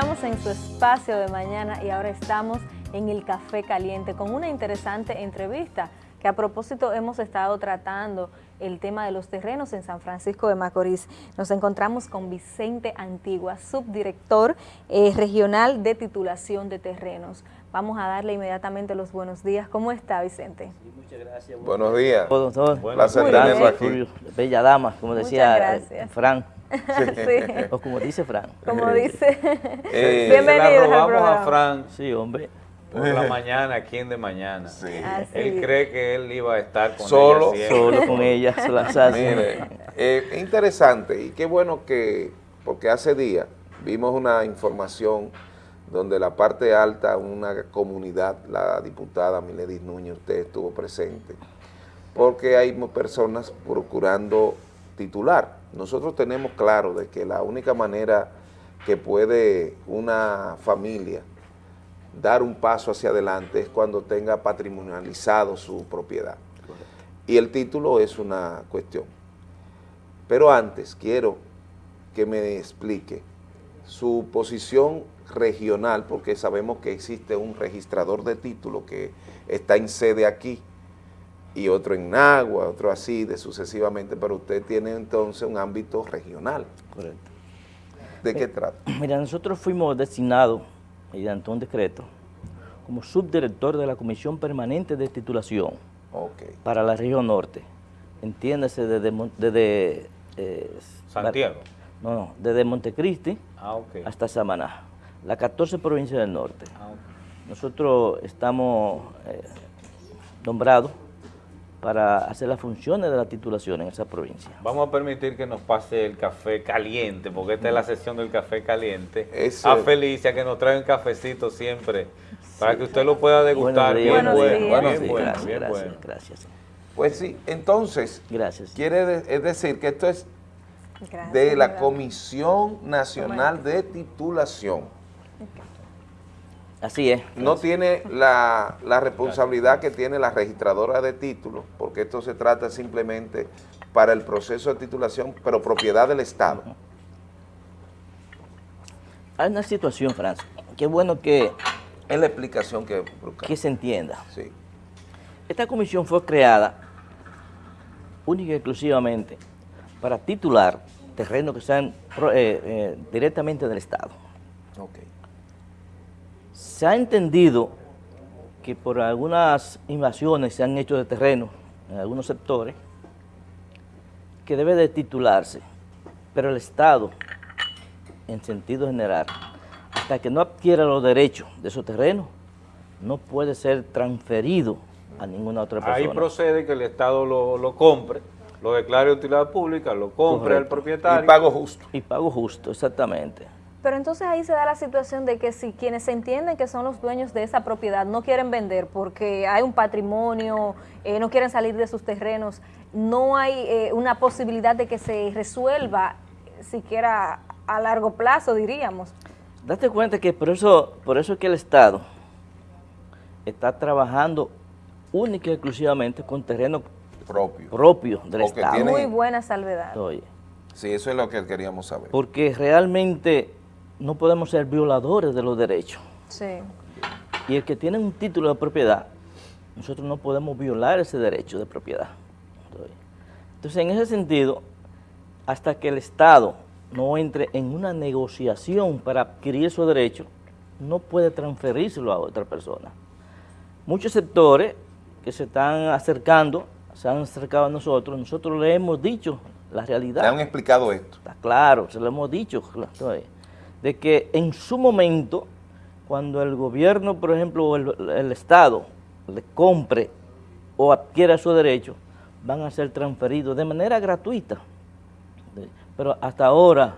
Continuamos en su espacio de mañana y ahora estamos en el Café Caliente con una interesante entrevista que a propósito hemos estado tratando el tema de los terrenos en San Francisco de Macorís. Nos encontramos con Vicente Antigua, subdirector eh, regional de titulación de terrenos. Vamos a darle inmediatamente los buenos días. ¿Cómo está, Vicente? Sí, muchas gracias. Buenos días. Todos. Placer tenerlo aquí. Bella dama, como Muchas decía eh, Fran. Sí, O como dice Fran. como dice. Eh, Bienvenidos la al robamos a. Fran Sí, hombre. por la mañana, aquí en De Mañana. Sí. Así Él cree que él iba a estar con Solo, ella siempre. Solo con ella. Mire, eh, interesante y qué bueno que, porque hace días vimos una información donde la parte alta, una comunidad, la diputada Miledis Núñez, usted estuvo presente, porque hay personas procurando titular. Nosotros tenemos claro de que la única manera que puede una familia dar un paso hacia adelante es cuando tenga patrimonializado su propiedad. Y el título es una cuestión. Pero antes quiero que me explique su posición regional, porque sabemos que existe un registrador de título que está en sede aquí, y otro en Nagua, otro así, de sucesivamente, pero usted tiene entonces un ámbito regional. Correcto. ¿De qué trata? Mira, nosotros fuimos designados, mediante un decreto, como subdirector de la Comisión Permanente de Titulación para la región norte. Entiéndase desde, desde eh, Santiago. No, no, desde Montecristi Ah, hasta Samaná, las 14 provincias del norte. Ah, ok. Nosotros estamos eh, nombrados para hacer las funciones de la titulación en esa provincia. Vamos a permitir que nos pase el café caliente, porque esta es la sesión del café caliente. Ese- A Felicia que nos trae un cafecito siempre, para que usted lo pueda degustar. Buenos Bien bueno, días. bien bueno, gracias, bien gracias, bueno. gracias. Pues sí, entonces, Gracias. quiere de- es decir que esto es Gracias, de la. Comisión Nacional de Titulación. Así es. No tiene la, la responsabilidad que tiene la registradora de títulos, porque esto se trata simplemente para el proceso de titulación, pero propiedad del Estado. Hay una situación, Francia, qué bueno que, Es la explicación que que se entienda. Sí. Esta comisión fue creada única y exclusivamente para titular terrenos que sean eh, eh, directamente del Estado. Ok. Se ha entendido que por algunas invasiones se han hecho de terreno en algunos sectores, que debe de titularse, pero el Estado, en sentido general, hasta que no adquiera los derechos de esos terrenos, no puede ser transferido a ninguna otra persona. Ahí procede que el Estado lo, lo compre, lo declare de utilidad pública, lo compre al Correcto. propietario. Y pago justo. Y pago justo, exactamente. Pero entonces ahí se da la situación de que si quienes se entienden que son los dueños de esa propiedad no quieren vender porque hay un patrimonio, eh, no quieren salir de sus terrenos, no hay eh, una posibilidad de que se resuelva siquiera a largo plazo, diríamos. Date cuenta que por eso, por eso es que el Estado está trabajando única y exclusivamente con terrenos Propio. propios del Estado. tiene- Muy buena salvedad. Oye, Sí, eso es lo que queríamos saber. porque realmente no podemos ser violadores de los derechos. Sí. Y el que tiene un título de propiedad, nosotros no podemos violar ese derecho de propiedad. Entonces, en ese sentido, hasta que el Estado no entre en una negociación para adquirir esos derechos, no puede transferírselo a otra persona. Muchos sectores que se están acercando, se han acercado a nosotros, nosotros le hemos dicho la realidad. Le han explicado esto. Está claro, se lo hemos dicho, de que en su momento, cuando el gobierno, por ejemplo, o el, el Estado le compre o adquiera su derecho, van a ser transferidos de manera gratuita. Pero hasta ahora,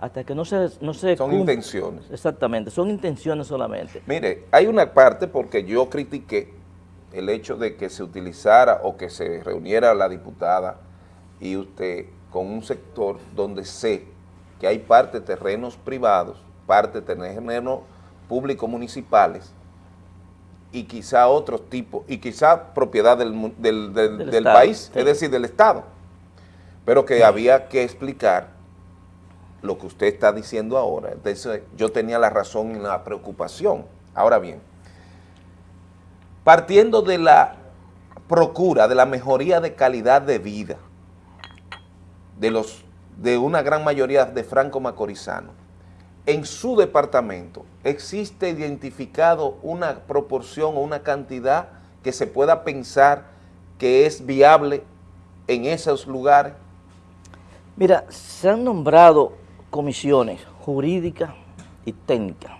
hasta que no se, no se Son intenciones. Exactamente, son intenciones solamente. Mire, hay una parte porque yo critiqué el hecho de que se utilizara o que se reuniera la diputada y usted con un sector donde sé que hay parte de terrenos privados, parte de terrenos públicos municipales y quizá otros tipos, y quizá propiedad del, del, del- Del del Estado, país, sí. es decir, del Estado, pero que había que explicar lo que usted está diciendo ahora. Entonces yo tenía la razón en la preocupación. Ahora bien, partiendo de la procura, de la mejoría de calidad de vida de, los, de una gran mayoría de franco-macorizanos, en su departamento existe identificado una proporción o una cantidad que se pueda pensar que es viable en esos lugares? Mira, se han nombrado comisiones jurídicas y técnicas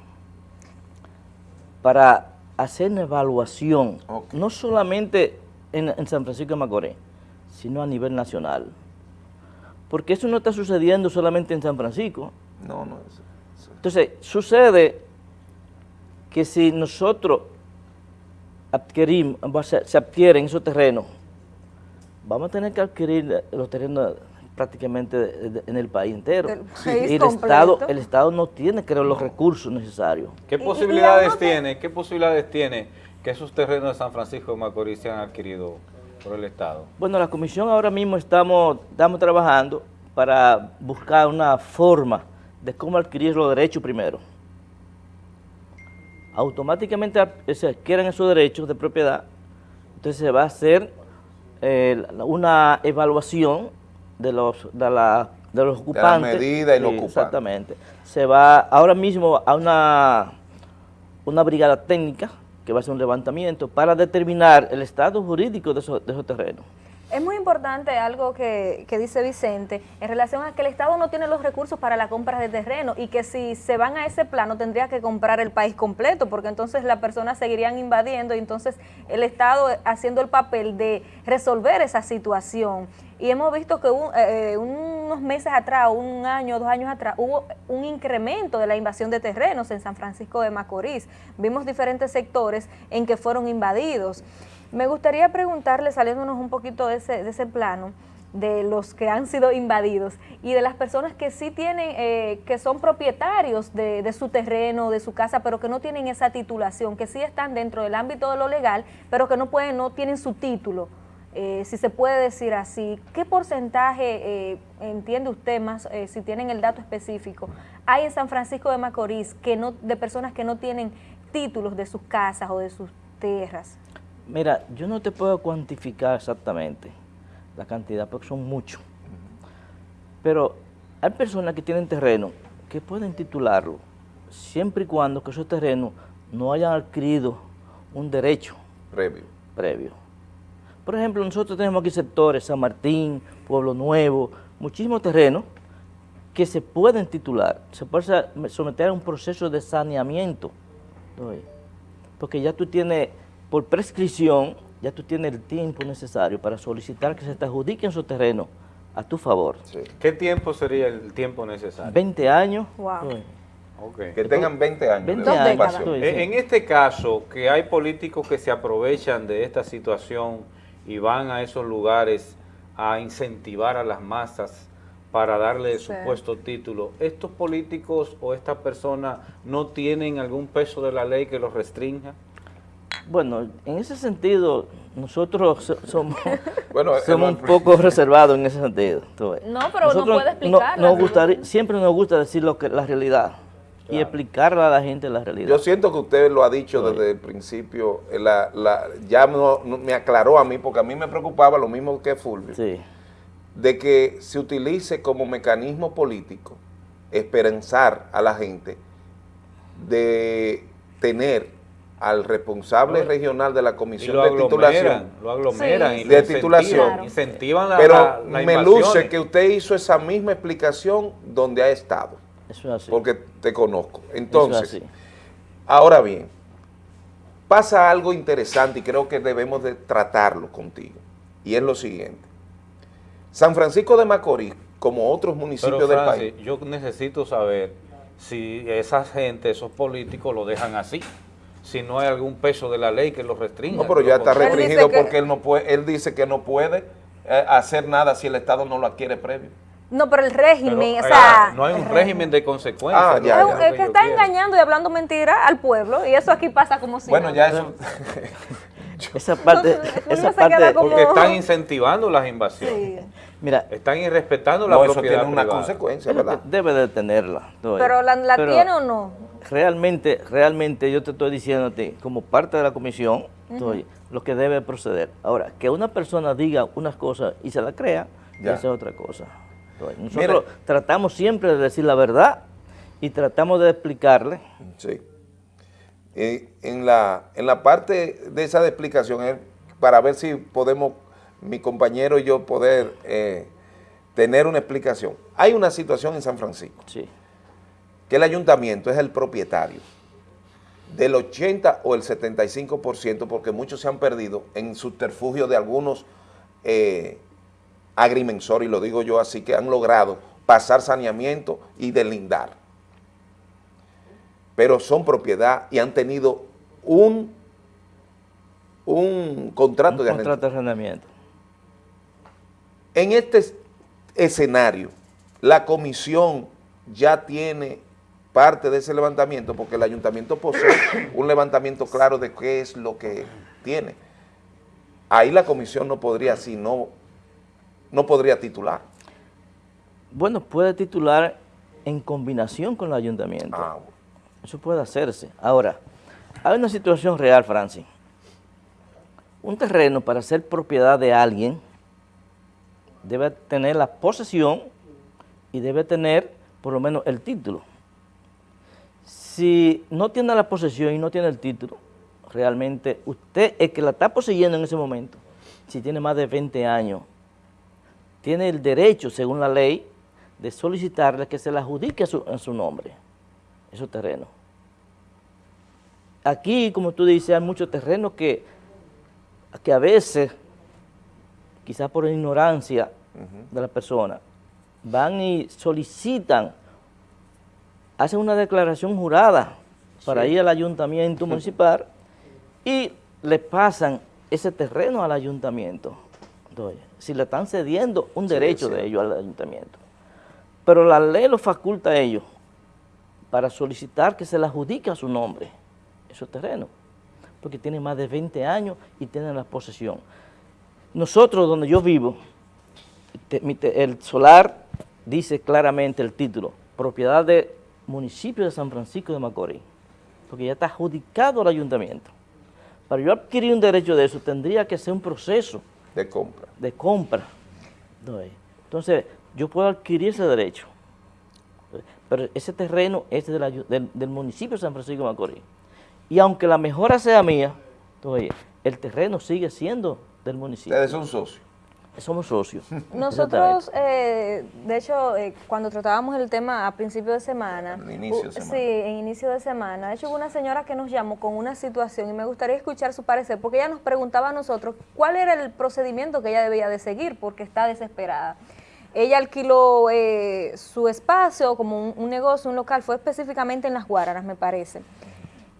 para hacer una evaluación, no solamente en, en San Francisco de Macorís, sino a nivel nacional. Porque eso no está sucediendo solamente en San Francisco. No, no. es- es- Entonces, sucede que si nosotros adquirimos, se adquieren esos terrenos, vamos a tener que adquirir los terrenos prácticamente de- de- en el país entero. País y el. Estado, el Estado no tiene, creo, los recursos necesarios. ¿Qué posibilidades tiene, qué posibilidades tiene que esos terrenos de San Francisco de Macorís sean adquiridos por el Estado? Bueno, la comisión ahora mismo estamos, estamos trabajando para buscar una forma de cómo adquirir los derechos primero. Automáticamente se adquieren esos derechos de propiedad, entonces se va a hacer eh, la- una evaluación de los, de la- de los ocupantes. medida y los ocupantes. Exactamente. Se va ahora mismo a una, una brigada técnica que va a hacer un levantamiento para determinar el estado jurídico de esos, de terrenos. Es muy importante algo que, que dice Vicente en relación a que el Estado no tiene los recursos para la compra de terreno y que si se van a ese plano tendría que comprar el país completo porque entonces las personas seguirían invadiendo y entonces el Estado haciendo el papel de resolver esa situación. Y hemos visto que un- eh, unos meses atrás, un año, dos años atrás, hubo un incremento de la invasión de terrenos en San Francisco de Macorís. Vimos diferentes sectores en que fueron invadidos. Me gustaría preguntarle, saliéndonos un poquito de ese, de ese plano, de los que han sido invadidos y de las personas que sí tienen, eh, que son propietarios de, de su terreno, de su casa, pero que no tienen esa titulación, que sí están dentro del ámbito de lo legal, pero que no pueden, no tienen su título. Eh, si se puede decir así, ¿qué porcentaje, eh, entiende usted más, eh, si tienen el dato específico, hay en San Francisco de Macorís que no, de personas que no tienen títulos de sus casas o de sus tierras? Mira, yo no te puedo cuantificar exactamente la cantidad porque son muchos. Pero hay personas que tienen terreno que pueden titularlo siempre y cuando que esos terrenos no hayan adquirido un derecho Previo. previo. Por ejemplo, nosotros tenemos aquí sectores, San Martín, Pueblo Nuevo, muchísimos terrenos que se pueden titular, se puede sa- someter a un proceso de saneamiento, porque ya tú tienes, por prescripción, ya tú tienes el tiempo necesario para solicitar que se te adjudiquen esos terrenos a tu favor. Sí. ¿Qué tiempo sería el tiempo necesario? 20 años, Wow. Que tengan 20 años 20 de años. ocupación. En este caso, que hay políticos que se aprovechan de esta situación y van a esos lugares a incentivar a las masas para darle Sí. supuesto título, ¿estos políticos o estas personas no tienen algún peso de la ley que los restrinja? Bueno, en ese sentido, nosotros so- somos, Bueno, somos un poco reservados en ese sentido. No, pero no Nosotros puede no- explicarla, nos ¿no? gustaría- siempre nos gusta decir lo que la realidad y explicarle a la gente la realidad. Yo siento que usted lo ha dicho desde el principio, eh, la- la- ya no- no- me aclaró a mí, porque a mí me preocupaba lo mismo que Fulvio, Sí, de que se utilice como mecanismo político esperanzar a la gente de tener al responsable regional de la comisión de titulación. aglomeran, lo aglomeran Sí, y lo De incentivan, titulación. Claro. incentivan la, Pero la- me invasiones. luce que usted hizo esa misma explicación donde ha estado, eso es así. porque te conozco. Eso es Entonces, así. Ahora bien, pasa algo interesante y creo que debemos de tratarlo contigo. Y es lo siguiente. San Francisco de Macorís, como otros municipios Pero del Francis, país, yo necesito saber si esa gente, esos políticos lo dejan así, si no hay algún peso de la ley que los restrinja. no, pero ya lo está. Él restringido que- porque él no puede, él dice que no puede eh, hacer nada si el Estado no lo adquiere previo. No, pero el Pero, régimen, o eh, sea... no hay un régimen de consecuencias. Ah, Es, ya. un- es que está quiero. engañando y hablando mentira al pueblo y eso aquí pasa como si bueno, ya eso... esa parte, esa parte, como- Porque están incentivando las invasiones. Sí. mira, Están irrespetando la No, eso tiene una privada. consecuencia, ¿verdad? debe de tenerla. Pero la, la Pero tiene o no? Realmente, realmente yo te estoy diciendo a ti, como parte de la comisión, oye, lo que debe proceder. Ahora, que una persona diga unas cosas y se la crea, Ya. esa es otra cosa. Nosotros tratamos siempre de decir la verdad y tratamos de explicarle. Sí. Eh, en, la, en la parte de esa de explicación, para ver si podemos, mi compañero y yo, poder eh, tener una explicación. Hay una situación en San Francisco, Sí, que el ayuntamiento es el propietario del 80 o el 75%, porque muchos se han perdido en subterfugio de algunos eh, agrimensores, y lo digo yo así, que han logrado pasar saneamiento y delindar. Pero son propiedad y han tenido un, un contrato un de contrato de arrendamiento. en este es- escenario, la comisión ya tiene parte de ese levantamiento, porque el ayuntamiento posee un levantamiento claro de qué es lo que tiene. Ahí la comisión no podría, si no, no podría titular. Bueno, puede titular en combinación con el ayuntamiento. Ah, Eso puede hacerse. Ahora, hay una situación real, Francis. Un terreno para ser propiedad de alguien debe tener la posesión y debe tener por lo menos el título. Si no tiene la posesión y no tiene el título, realmente usted, el que la está poseyendo en ese momento, si tiene más de 20 años, tiene el derecho, según la ley, de solicitarle que se le adjudique a su, a su nombre esos terrenos. Aquí, como tú dices, hay muchos terrenos que, que a veces, quizás por ignorancia de la persona, van y solicitan, hacen una declaración jurada para ir al ayuntamiento municipal y le pasan ese terreno al ayuntamiento. Si le están cediendo un Sí, derecho sí. de ellos al ayuntamiento. Pero la ley lo faculta a ellos para solicitar que se le adjudique a su nombre esos terrenos, porque tienen más de 20 años y tienen la posesión. Nosotros, donde yo vivo, el solar dice claramente el título, propiedad del municipio de San Francisco de Macorís, porque ya está adjudicado al ayuntamiento. Para yo adquirir un derecho de eso, tendría que ser un proceso de compra. de compra. Entonces, yo puedo adquirir ese derecho, pero ese terreno es del, ayu- del- del municipio de San Francisco de Macorís. Y aunque la mejora sea mía, entonces, el terreno sigue siendo del municipio. Ustedes son socios. Somos socios. Nosotros, eh, de hecho, eh, cuando tratábamos el tema a principio de semana, Al inicio de semana. sí, en inicio de semana, de hecho hubo una señora que nos llamó con una situación y me gustaría escuchar su parecer, porque ella nos preguntaba a nosotros cuál era el procedimiento que ella debía de seguir, porque está desesperada. Ella alquiló eh, su espacio como un, un negocio, un local, fue específicamente en Las Guaranas, me parece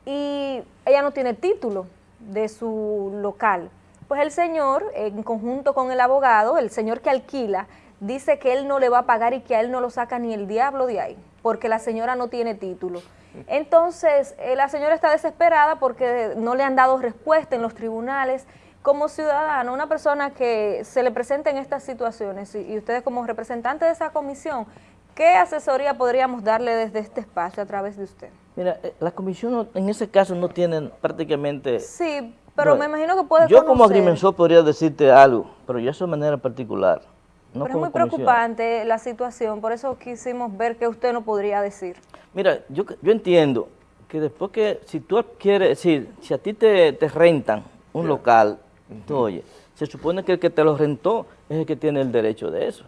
y ella no tiene título de su local. Pues el señor, en conjunto con el abogado, el señor que alquila, dice que él no le va a pagar y que a él no lo saca ni el diablo de ahí, porque la señora no tiene título. Entonces, eh, la señora está desesperada porque no le han dado respuesta en los tribunales. Como ciudadano, una persona que se le presenta en estas situaciones y, y ustedes como representantes de esa comisión, ¿qué asesoría podríamos darle desde este espacio a través de usted? Mira, eh, la comisión no- en ese caso no tienen prácticamente... Sí, pero me imagino que puede Yo como agrimensor podría decirte algo, pero yo eso de manera particular. No pero es muy comisión. preocupante la situación, por eso quisimos ver qué usted no podría decir. Mira, yo, yo entiendo que después que, si tú adquieres, es decir, si a ti te, te rentan un local, tú oye, se supone que el que te lo rentó es el que tiene el derecho de eso.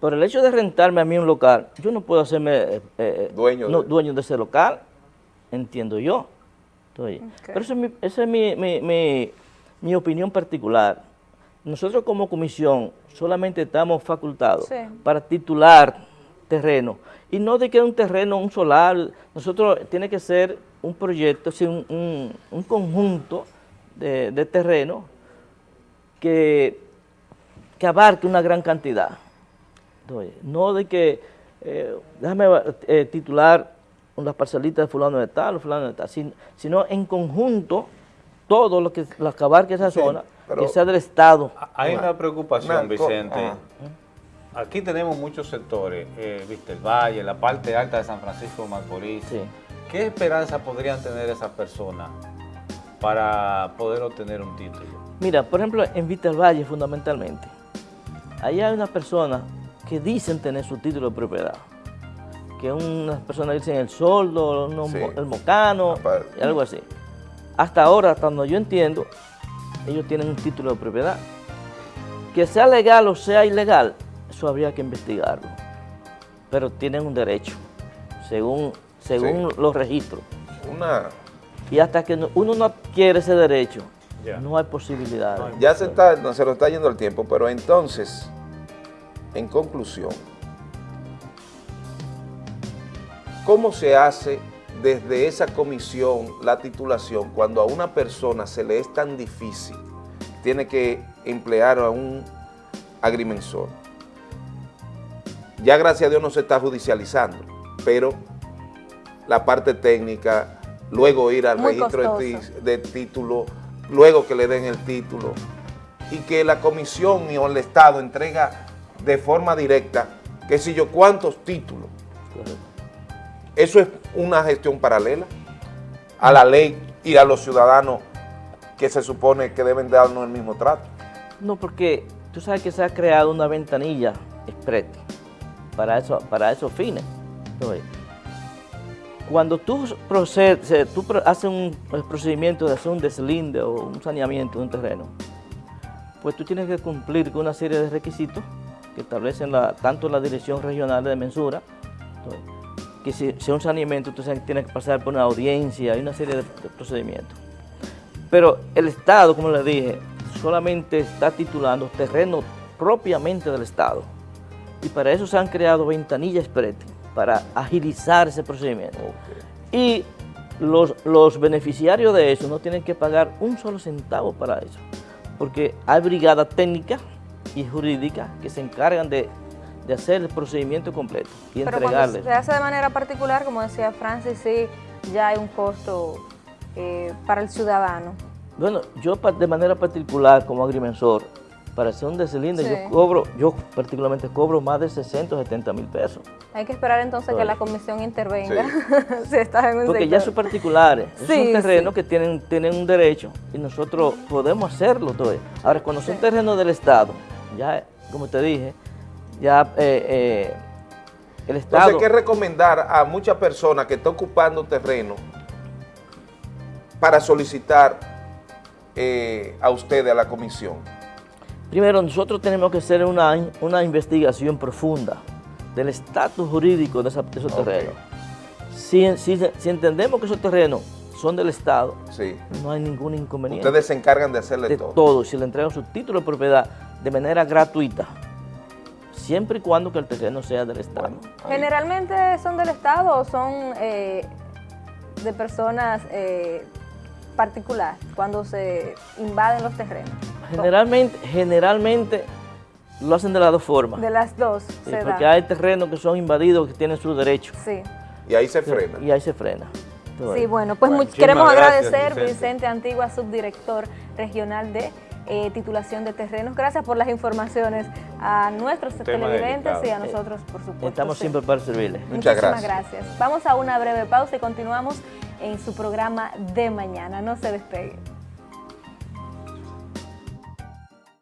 Pero el hecho de rentarme a mí un local, yo no puedo hacerme eh, eh, Dueño no, de- dueño de ese local, entiendo yo. Oye. Pero esa es, mi, esa es mi, mi- mi- mi opinión particular. Nosotros como comisión solamente estamos facultados Sí. para titular terreno. Y no de que un terreno, un solar, nosotros tiene que ser un proyecto, un, un- un conjunto de, de terreno que, que abarque una gran cantidad. Oye, no de que, eh, déjame eh, titular unas parcelitas de fulano de tal o fulano de tal, sin- sino en conjunto todo lo que lo que esa Sí, zona, que sea del Estado. Hay Una- una preocupación, una Vicente. ajá. Aquí tenemos muchos sectores, eh, viste, el Valle, la parte alta de San Francisco de Macorís. Sí. ¿Qué esperanza podrían tener esas personas para poder obtener un título? Mira, por ejemplo, en Vista del Valle fundamentalmente, ahí hay unas personas que dicen tener su título de propiedad, que unas personas dicen el soldo, unos Sí. mo- el mocano, y algo así. Hasta ahora, hasta donde yo entiendo, ellos tienen un título de propiedad. Que sea legal o sea ilegal, eso habría que investigarlo. Pero tienen un derecho, según, según los registros. Una, Y hasta que no- uno no adquiere ese derecho, no hay posibilidad. ya se, está, se lo está yendo el tiempo, pero entonces, en conclusión, ¿cómo se hace desde esa comisión la titulación cuando a una persona se le es tan difícil? Tiene que emplear a un agrimensor. Ya gracias a Dios no se está judicializando, pero la parte técnica, luego ir al Muy registro de, costoso. de título, luego que le den el título, y que la comisión o el Estado entrega de forma directa, que si yo cuántos títulos. Correcto. Eso es una gestión paralela a la ley y a los ciudadanos que se supone que deben darnos el mismo trato. No, porque tú sabes que se ha creado una ventanilla express para, eso, para esos fines. Cuando tú, procedes, tú haces un procedimiento de hacer un deslinde o un saneamiento de un terreno, pues tú tienes que cumplir con una serie de requisitos que establecen tanto la Dirección Regional de Mensura, que si, si un saneamiento, tú sabes que pasar por una audiencia y una serie de, de procedimientos. Pero el Estado, como le dije, solamente está titulando terreno propiamente del Estado. Y para eso se han creado ventanillas express para agilizar ese procedimiento. Y los, los beneficiarios de eso no tienen que pagar un solo centavo para eso, porque hay brigadas técnicas y jurídicas que se encargan de, de hacer el procedimiento completo y Pero cuando se hace de manera particular, como decía Francis, sí, ya hay un costo eh, para el ciudadano. Bueno, yo de manera particular como agrimensor, para hacer un deslinde, Sí. yo cobro, yo particularmente cobro más de 60 70 mil pesos. Hay que esperar entonces que la comisión intervenga si estás en un Porque ya son particulares, Sí, son terrenos sí. que tienen, tienen un derecho y nosotros podemos hacerlo todo. Ahora, cuando son terrenos del Estado, ya, como te dije, ya eh, eh, el Estado... Entonces, ¿qué recomendar a muchas personas que están ocupando terreno para solicitar eh, a ustedes, a la comisión? Primero, nosotros tenemos que hacer una, una investigación profunda del estatus jurídico de, esa- de esos terrenos. Si, si- si entendemos que esos terrenos son del Estado, Sí. no hay ningún inconveniente. Ustedes se encargan de hacerle de todo. todo, si le entregan su título de propiedad de manera gratuita, siempre y cuando que el terreno sea del Estado. Generalmente son del Estado o son eh, de personas eh, particulares cuando se invaden los terrenos. Generalmente, generalmente lo hacen de las dos formas. De las dos Sí, se porque da. hay terrenos que son invadidos que tienen su derecho Sí. Y ahí se frena. y ahí se frena. Sí, bueno, pues Bueno, queremos muchísimas gracias, agradecer Vicente. Vicente Antigua, subdirector regional de eh, titulación de terrenos. Gracias por las informaciones a nuestros Tema televidentes y a nosotros, por supuesto. Estamos sí. siempre para servirles. Muchas Muchísimas gracias. gracias. Vamos a una breve pausa y continuamos en su programa de mañana. No se despegue.